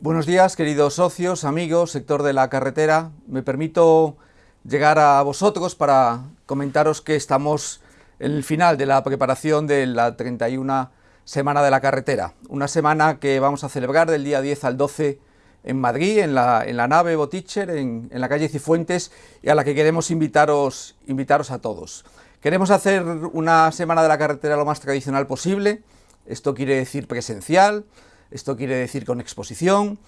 Buenos días, queridos socios, amigos, sector de la carretera. Me permito llegar a vosotros para comentaros que estamos en el final de la preparación de la 31 Semana de la Carretera. Una semana que vamos a celebrar del día 10 al 12 en Madrid, en la, nave Boticher, en, en, la calle Cifuentes, y a la que queremos invitaros, invitaros a todos. Queremos hacer una Semana de la Carretera lo más tradicional posible, esto quiere decir presencial, esto quiere decir con exposición,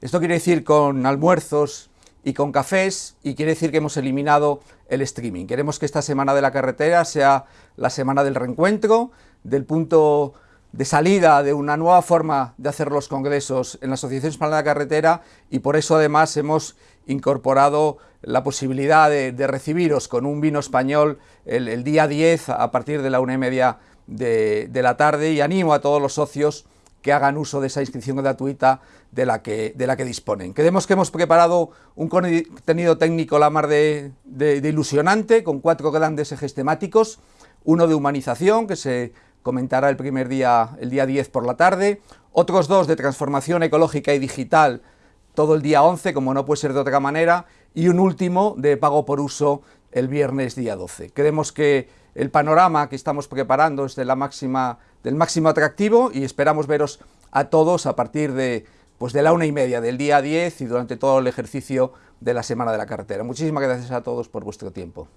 esto quiere decir con almuerzos y con cafés y quiere decir que hemos eliminado el streaming. Queremos que esta semana de la carretera sea la semana del reencuentro, del punto de salida de una nueva forma de hacer los congresos en la Asociación Española de la Carretera y por eso además hemos incorporado la posibilidad de, recibiros con un vino español el, día 10 a partir de la una y media de, de la tarde y animo a todos los socios que hagan uso de esa inscripción gratuita de la que, de la que disponen. Creemos que hemos preparado un contenido técnico la mar de, ilusionante, con cuatro grandes ejes temáticos, uno de humanización, que se comentará el primer día, el día 10 por la tarde, otros dos de transformación ecológica y digital, todo el día 11, como no puede ser de otra manera, y un último de pago por uso el viernes día 12. Creemos que el panorama que estamos preparando es de la máxima, del máximo atractivo y esperamos veros a todos a partir de, pues de la una y media del día 10 y durante todo el ejercicio de la Semana de la Carretera. Muchísimas gracias a todos por vuestro tiempo.